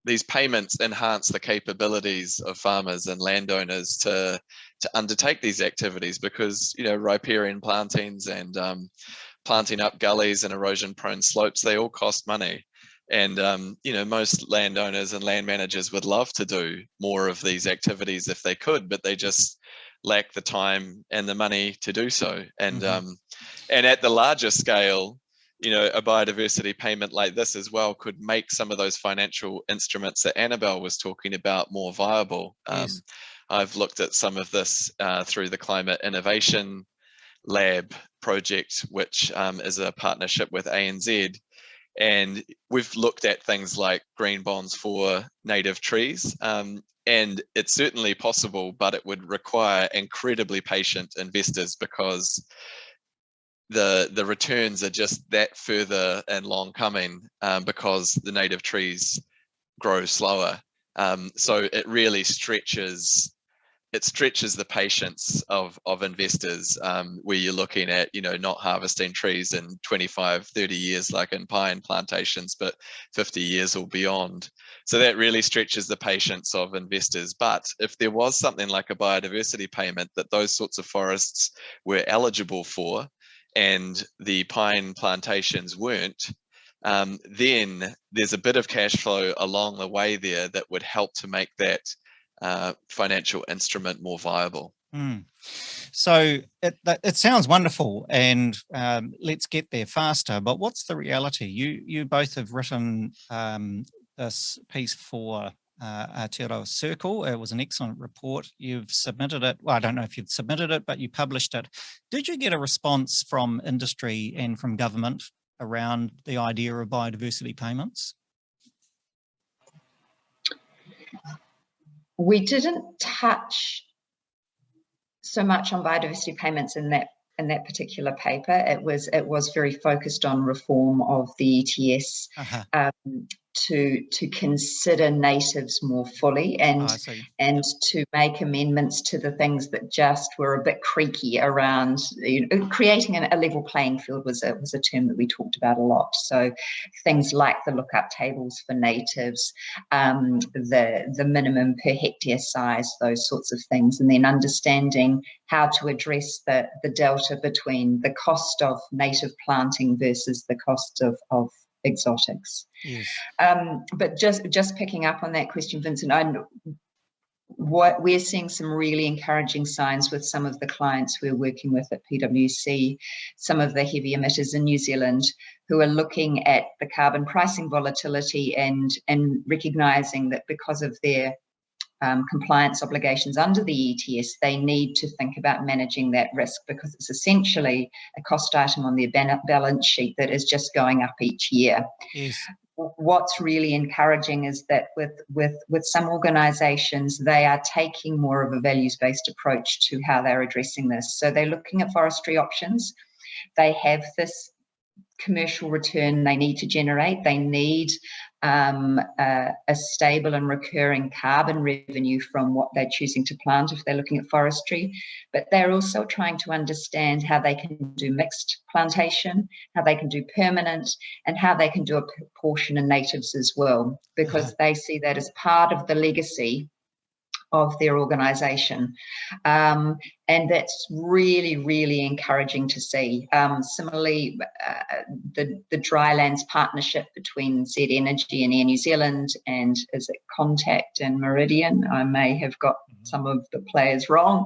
These payments enhance the capabilities of farmers and landowners to to undertake these activities because you know riparian plantings and um, planting up gullies and erosion prone slopes they all cost money and um, you know, most landowners and land managers would love to do more of these activities if they could, but they just lack the time and the money to do so. And mm -hmm. um, and at the larger scale, you know, a biodiversity payment like this as well could make some of those financial instruments that Annabelle was talking about more viable. Um, yes. I've looked at some of this uh, through the Climate Innovation Lab project, which um, is a partnership with ANZ and we've looked at things like green bonds for native trees. Um, and it's certainly possible, but it would require incredibly patient investors because the the returns are just that further and long coming um, because the native trees grow slower. Um, so it really stretches it stretches the patience of of investors um, where you're looking at you know not harvesting trees in 25 30 years like in pine plantations but 50 years or beyond. So that really stretches the patience of investors. But if there was something like a biodiversity payment that those sorts of forests were eligible for and the pine plantations weren't um, then there's a bit of cash flow along the way there that would help to make that uh, financial instrument more viable. Mm. So it, it sounds wonderful and um, let's get there faster, but what's the reality? You, you both have written um, this piece for uh, Aotearoa Circle. It was an excellent report. You've submitted it. Well, I don't know if you've submitted it, but you published it. Did you get a response from industry and from government around the idea of biodiversity payments? We didn't touch so much on biodiversity payments in that in that particular paper. It was it was very focused on reform of the ETS uh -huh. um, to to consider natives more fully and oh, and to make amendments to the things that just were a bit creaky around you know, creating an, a level playing field was a was a term that we talked about a lot. So things like the lookup tables for natives um, the the minimum per hectare size those sorts of things and then understanding how to address the the delta between the cost of native planting versus the cost of of exotics. Yes. Um, but just just picking up on that question, Vincent, I what we're seeing some really encouraging signs with some of the clients we're working with at PwC, some of the heavy emitters in New Zealand who are looking at the carbon pricing volatility and and recognizing that because of their um, compliance obligations under the ETS, they need to think about managing that risk because it's essentially a cost item on their balance sheet that is just going up each year. Yes. What's really encouraging is that with, with, with some organizations, they are taking more of a values-based approach to how they're addressing this. So they're looking at forestry options. They have this commercial return they need to generate. They need um, a, a, stable and recurring carbon revenue from what they're choosing to plant if they're looking at forestry. But they're also trying to understand how they can do mixed plantation, how they can do permanent, and how they can do a portion of natives as well, because they see that as part of the legacy of their organization. Um, and that's really, really encouraging to see. Um, similarly, uh, the, the Drylands partnership between Z Energy and Air New Zealand and is it Contact and Meridian? I may have got mm-hmm. some of the players wrong,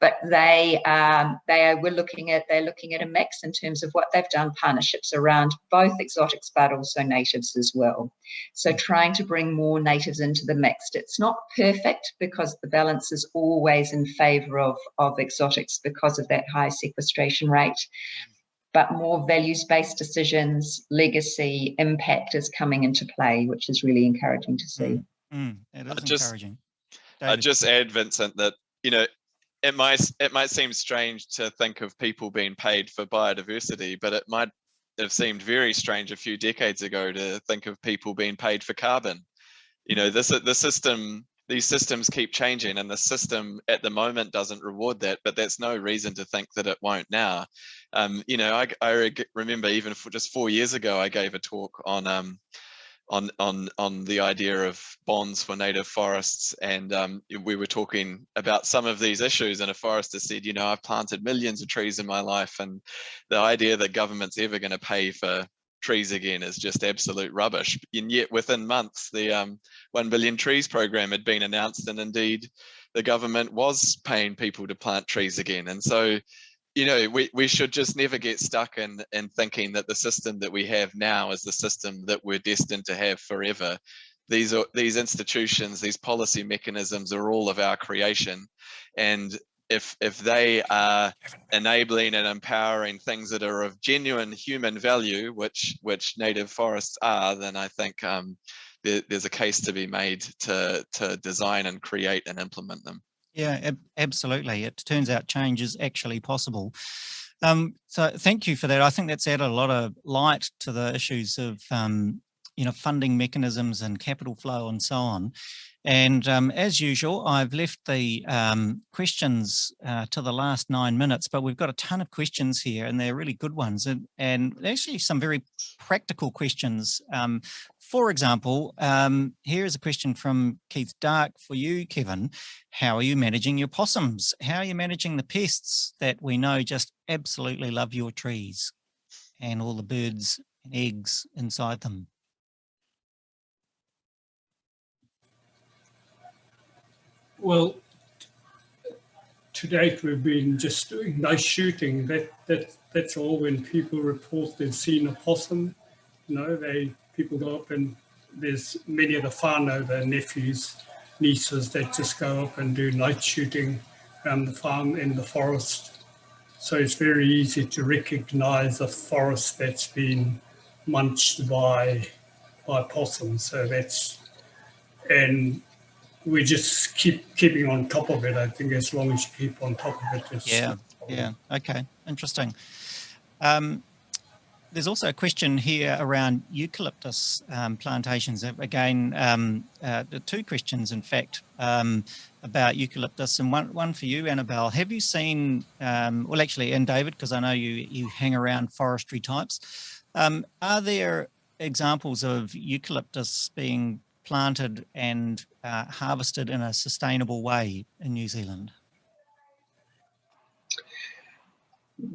but they um, they were looking at they're looking at a mix in terms of what they've done partnerships around both exotics but also natives as well. So mm. trying to bring more natives into the mix. It's not perfect because the balance is always in favour of of exotics because of that high sequestration rate. But more values-based decisions, legacy, impact is coming into play, which is really encouraging to see. Mm, mm, it is just, encouraging. I just add, Vincent, that you know it might it might seem strange to think of people being paid for biodiversity, but it might have seemed very strange a few decades ago to think of people being paid for carbon. You know, this the system these systems keep changing and the system at the moment doesn't reward that but that's no reason to think that it won't now. Um, you know I, I remember even for just four years ago i gave a talk on um, on on on the idea of bonds for native forests and um, we were talking about some of these issues and a forester said you know i've planted millions of trees in my life and the idea that government's ever going to pay for trees again is just absolute rubbish. And yet within months, the um, 1 billion trees program had been announced and indeed the government was paying people to plant trees again. And so, you know, we, we should just never get stuck in, in thinking that the system that we have now is the system that we're destined to have forever. These are these institutions, these policy mechanisms are all of our creation. And if if they are enabling and empowering things that are of genuine human value, which which native forests are, then I think um, there, there's a case to be made to to design and create and implement them. Yeah, ab absolutely. It turns out change is actually possible. Um, so thank you for that. I think that's added a lot of light to the issues of um, you know funding mechanisms and capital flow and so on. And um, as usual, I've left the um, questions uh, to the last nine minutes, but we've got a ton of questions here and they're really good ones and, and actually some very practical questions. Um, for example, um, here is a question from Keith Dark for you, Kevin. How are you managing your possums? How are you managing the pests that we know just absolutely love your trees and all the birds and eggs inside them? Well, to date we've been just doing nice shooting. That that that's all. When people report they've seen a possum, you know, they people go up and there's many of the whānau, the nephews, nieces that just go up and do night shooting around the farm in the forest. So it's very easy to recognize a forest that's been munched by by possums. So that's and we just keep keeping on top of it. I think as long as you keep on top of it, yeah, yeah, okay, interesting. Um, there's also a question here around eucalyptus um, plantations. Again, um, uh, two questions, in fact, um, about eucalyptus, and one one for you, Annabelle. Have you seen? Um, well, actually, and David, because I know you you hang around forestry types. Um, are there examples of eucalyptus being planted and uh, harvested in a sustainable way in New Zealand?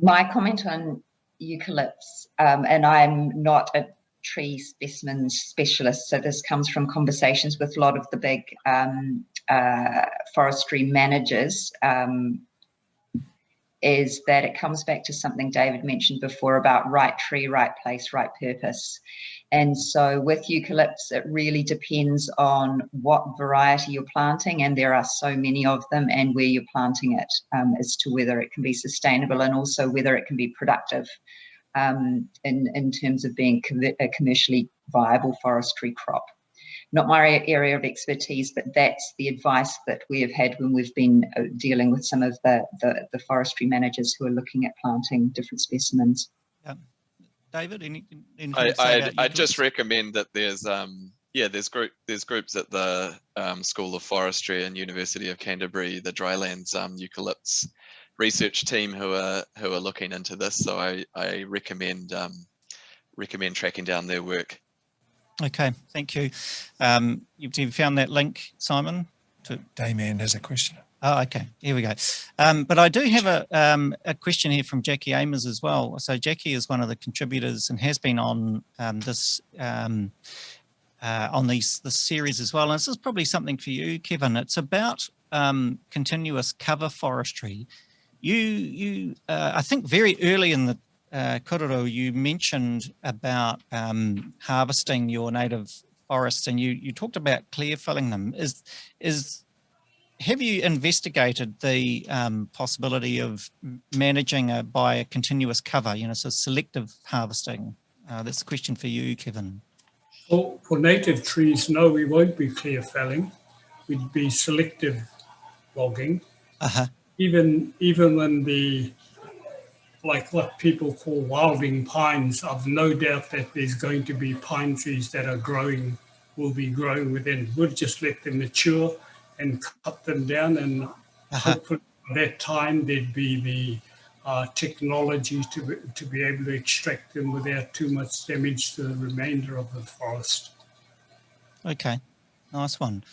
My comment on eucalypts, um, and I'm not a tree specimen specialist, so this comes from conversations with a lot of the big um, uh, forestry managers, um, is that it comes back to something David mentioned before about right tree, right place, right purpose. And so with eucalypts, it really depends on what variety you're planting, and there are so many of them, and where you're planting it um, as to whether it can be sustainable and also whether it can be productive um, in, in terms of being a commercially viable forestry crop. Not my area of expertise, but that's the advice that we have had when we've been uh, dealing with some of the, the, the forestry managers who are looking at planting different specimens. Yeah. David, any, I, I, I just recommend that there's um yeah there's group there's groups at the um, School of Forestry and University of Canterbury, the Drylands um, eucalypts research team who are who are looking into this. So I I recommend um, recommend tracking down their work. Okay, thank you. Um, you, you found that link, Simon? To Damien has a question. Oh, okay. Here we go. Um, but I do have a, um, a question here from Jackie Amers as well. So Jackie is one of the contributors and has been on um, this um, uh, on these this series as well. And this is probably something for you, Kevin. It's about um, continuous cover forestry. You, you, uh, I think very early in the uh, korero, you mentioned about um, harvesting your native forests, and you you talked about clear felling them. Is is have you investigated the um, possibility of managing a, by a continuous cover, you know, so selective harvesting? Uh, that's a question for you, Kevin. Well, for native trees, no, we won't be clear felling. We'd be selective logging. Uh-huh. Even even when the like what people call wilding pines, I've no doubt that there's going to be pine trees that are growing, will be growing within. We'll just let them mature and cut them down and uh-huh. hopefully by that time there'd be the uh, technology to be, to be able to extract them without too much damage to the remainder of the forest. Okay, nice one.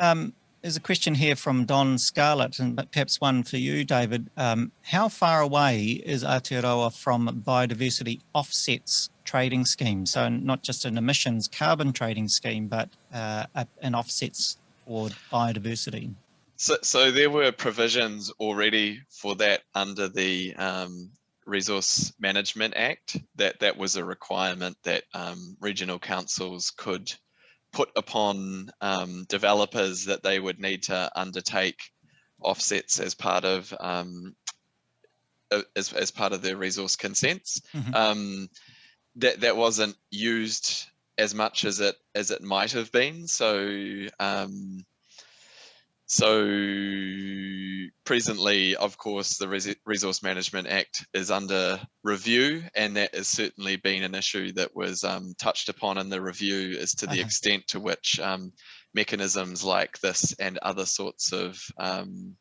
Um, there's a question here from Don Scarlett, and perhaps one for you, David. Um, how far away is Aotearoa from biodiversity offsets trading scheme? So not just an emissions carbon trading scheme, but uh, an offsets for biodiversity. So, so there were provisions already for that under the um, Resource Management Act. That that was a requirement that um, regional councils could put upon um, developers that they would need to undertake offsets as part of um, as, as part of their resource consents. Mm -hmm. that that wasn't used as much as it as it might have been. So um, so presently, of course, the Resource Management Act is under review, and that has certainly been an issue that was um, touched upon in the review as to the okay. extent to which um, mechanisms like this and other sorts of um,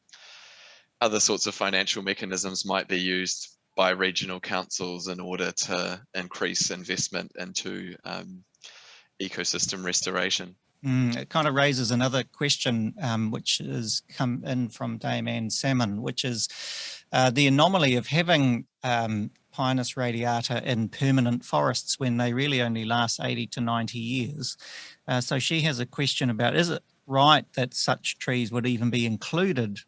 other sorts of financial mechanisms might be used by regional councils in order to increase investment into um, ecosystem restoration. Mm, it kind of raises another question, um, which has come in from Dame Anne Salmond, which is uh, the anomaly of having um, Pinus radiata in permanent forests when they really only last 80 to 90 years. Uh, so she has a question about, is it right that such trees would even be included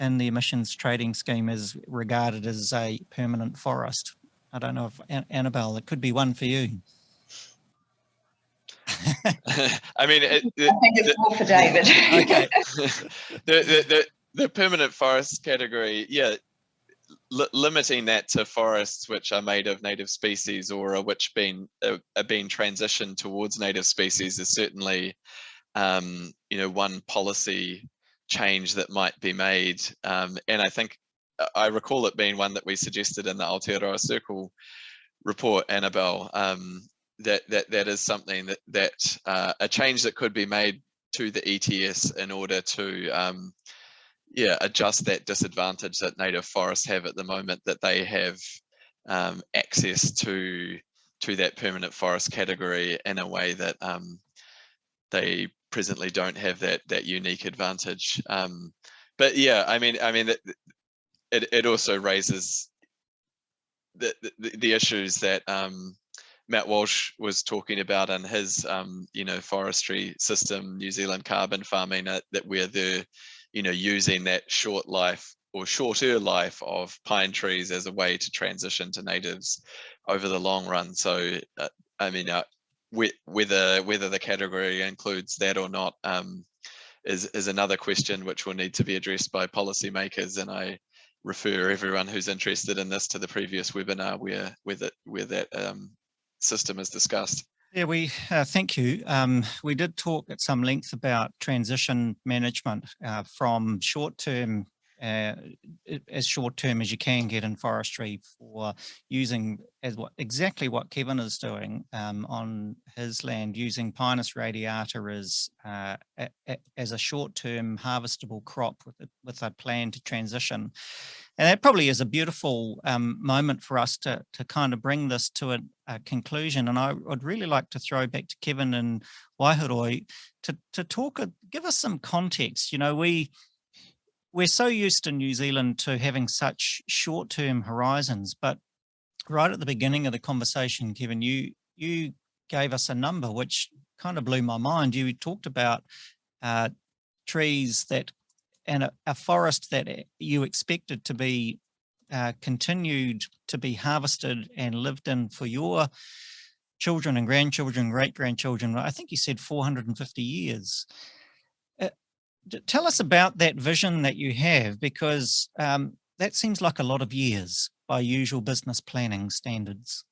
in the emissions trading scheme as regarded as a permanent forest? I don't know if Annabelle, it could be one for you. I mean, it, I think it's more for David. okay. the, the, the, the permanent forest category, yeah, li limiting that to forests which are made of native species or are which been uh, are being transitioned towards native species is certainly, um, you know, one policy change that might be made. Um, and I think uh, I recall it being one that we suggested in the Aotearoa Circle report, Annabelle, um, that that that is something that that uh, a change that could be made to the ETS in order to um, yeah adjust that disadvantage that native forests have at the moment that they have um, access to to that permanent forest category in a way that um, they presently don't have that that unique advantage. Um, but yeah, I mean, I mean, it it, it also raises the, the, the issues that um, Matt Walsh was talking about in his, um, you know, forestry system, New Zealand carbon farming, that we're the, you know, using that short life or shorter life of pine trees as a way to transition to natives over the long run. So, uh, I mean, uh, whether whether the category includes that or not um, is is another question which will need to be addressed by policymakers. And I refer everyone who's interested in this to the previous webinar where where that where that um, system is discussed. Yeah, we uh, thank you. Um, we did talk at some length about transition management uh, from short-term uh, as short term as you can get in forestry for using as what exactly what Kevin is doing um, on his land using Pinus radiata as uh, a, a, as a short term harvestable crop with a, with a plan to transition. And that probably is a beautiful um, moment for us to, to kind of bring this to a, a, conclusion. And I would really like to throw back to Kevin and Waihoroi to, to talk, give us some context. You know, we, we're so used in New Zealand to having such short-term horizons, but right at the beginning of the conversation, Kevin, you you gave us a number which kind of blew my mind. You talked about uh, trees that and a, a, forest that you expected to be uh, continued to be harvested and lived in for your children and grandchildren, great grandchildren. I think you said 450 years tell us about that vision that you have, because um, that seems like a lot of years by usual business planning standards.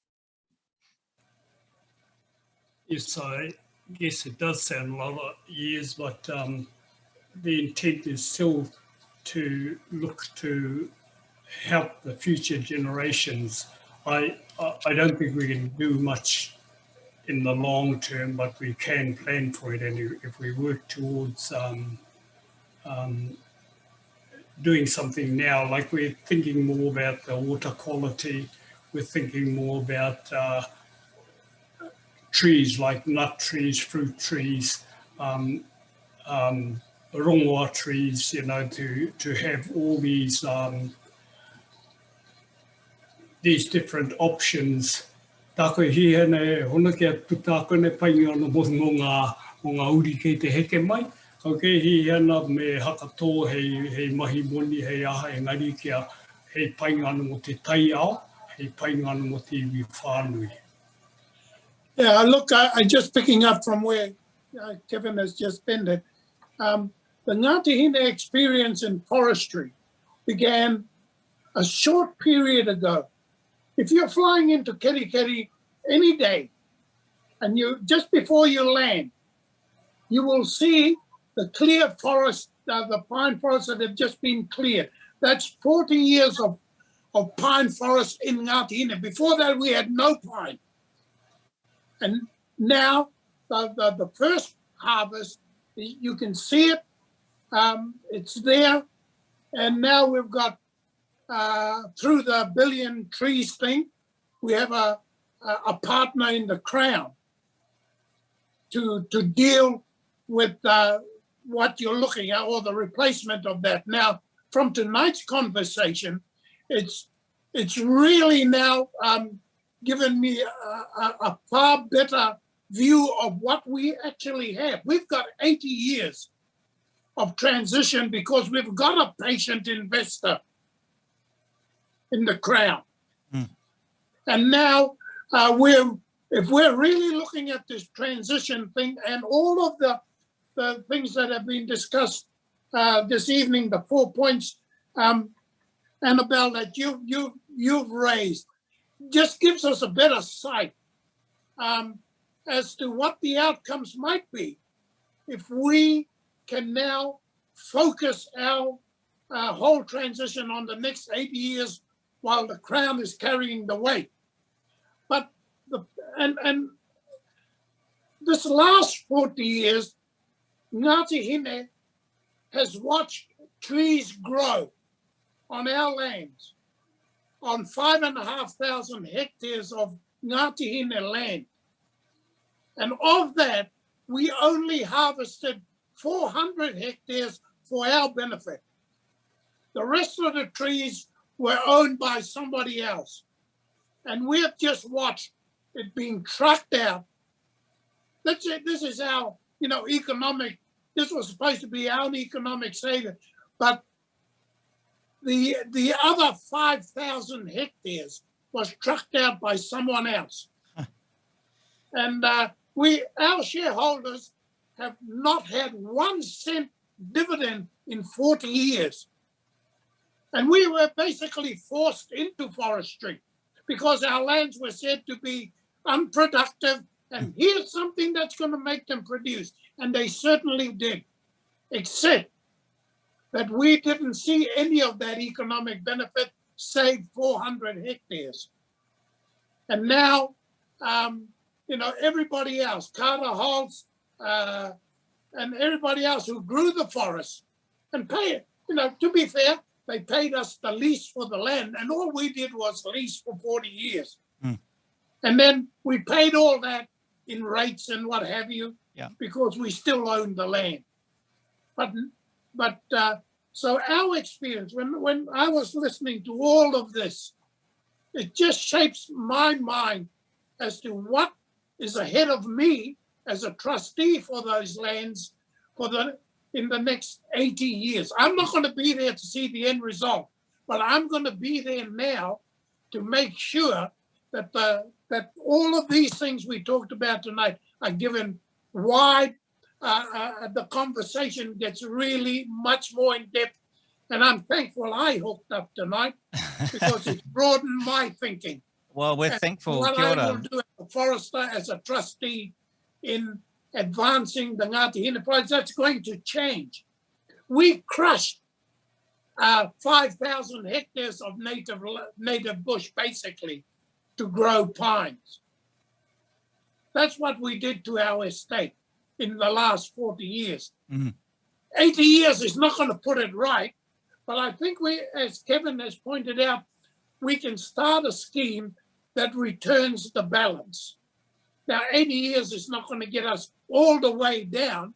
Yes, I guess it does sound a lot of years, but um, the intent is still to look to help the future generations. I I don't think we can do much in the long term, but we can plan for it, and if we work towards um, um, doing something now, like we're thinking more about the water quality, we're thinking more about uh, trees like nut trees, fruit trees, um, um, trees, you know, to, to have all these um, these different options. Tāko hi hene, hona kia putako ne painga no mo ngā uri kei te heke mai. Ke hi ana me hakato hei, hei mahi moni aha e ngari kia hei paingana mo te tai ao, hei paingana mo te iwi. Yeah, look, I, I just picking up from where uh, Kevin has just been Um, the Ngāti Hine experience in forestry began a short period ago. If you're flying into Kerikeri any day, and you just before you land, you will see the clear forest, uh, the pine forests that have just been cleared. That's 40 years of, of pine forest in Ngāti Before that, we had no pine. And now, the, the, the first harvest, you can see it, um, it's there. And now we've got, uh, through the billion trees thing, we have a, a partner in the crown to, to deal with uh, what you're looking at or the replacement of that. Now, from tonight's conversation, it's it's really now um, given me a, a, a, far better view of what we actually have. We've got 80 years of transition because we've got a patient investor in the crown. Mm. And now uh, we're if we're really looking at this transition thing and all of the, the things that have been discussed uh, this evening, the four points, um, Annabelle, that you, you, you've raised, just gives us a better sight um, as to what the outcomes might be if we can now focus our uh, whole transition on the next 80 years while the crown is carrying the weight. But the and and this last 40 years, Hine has watched trees grow on our lands, on five and a half thousand hectares of Hine land. And of that, we only harvested 400 hectares for our benefit. The rest of the trees were owned by somebody else. And we've just watched it being trucked out. That's it. This is our, you know, economic, this was supposed to be our economic savior. But the the other 5,000 hectares was trucked out by someone else. and uh, we, our shareholders have not had one cent dividend in 40 years. And we were basically forced into forestry because our lands were said to be unproductive and here's something that's going to make them produce. And they certainly did, except that we didn't see any of that economic benefit save 400 hectares. And now, um, you know, everybody else, Carter Holt's, uh, and everybody else who grew the forest and pay it. You know, to be fair, they paid us the lease for the land, and all we did was lease for 40 years. Mm. And then we paid all that in rates and what have you, Yeah. because we still own the land. But, but uh, so our experience, when, when I was listening to all of this, it just shapes my mind as to what is ahead of me as a trustee for those lands for the in the next 80 years. I'm not going to be there to see the end result, but I'm going to be there now to make sure that the all of these things we talked about tonight are given wide. Uh, uh, the conversation gets really much more in depth, and I'm thankful I hooked up tonight because it's broadened my thinking. Well, we're And thankful, What kia I will do as a forester, as a trustee in advancing the Ngāti enterprise, that's going to change. We crushed uh, 5,000 hectares of native, native bush basically to grow pines. That's what we did to our estate in the last 40 years. Mhm. 80 years is not going to put it right, but I think we, as Kevin has pointed out, we can start a scheme that returns the balance. Now, 80 years is not going to get us all the way down,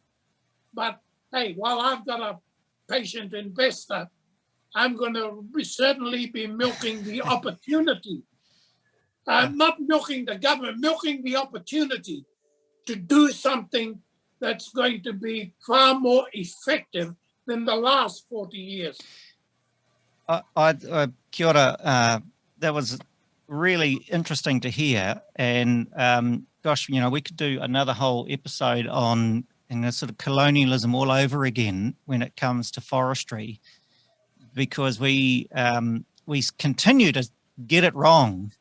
but hey, while I've got a patient investor, I'm going to certainly be milking the opportunity. Uh, not milking the government, milking the opportunity to do something that's going to be far more effective than the last 40 years. I, I, uh, ora, uh, that was really interesting to hear. And um, gosh, you know, we could do another whole episode on you know, sort of colonialism all over again when it comes to forestry, because we um, we continue to get it wrong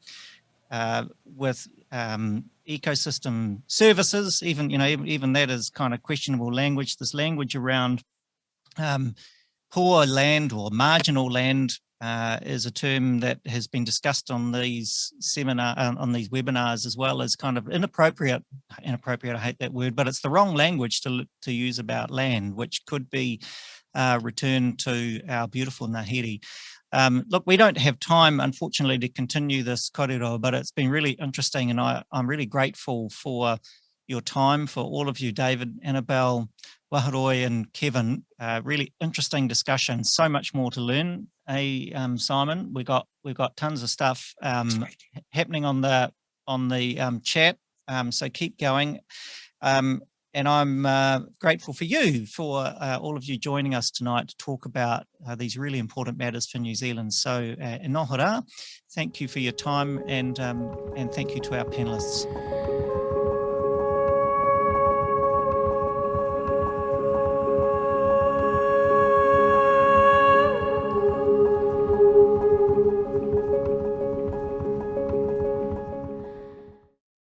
uh, with um, ecosystem services. Even you know, even, that is kind of questionable language. This language around um, poor land or marginal land uh, is a term that has been discussed on these seminar uh, on these webinars as well as kind of inappropriate inappropriate I hate that word but it's the wrong language to to use about land which could be uh, returned to our beautiful Ngāhere. Um, look, we don't have time, unfortunately, to continue this korero, but it's been really interesting and I, I'm really grateful for your time, for all of you, David, Annabelle, Waharoi and Kevin. Uh, really interesting discussion, so much more to learn. Hey, um, Simon, we got we've got tons of stuff um, happening on the on the um, chat, um, so keep going. Um, and I'm uh, grateful for you, for uh, all of you joining us tonight to talk about uh, these really important matters for New Zealand. So uh, thank you for your time and, um, and thank you to our panelists.